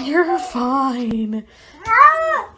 You're fine.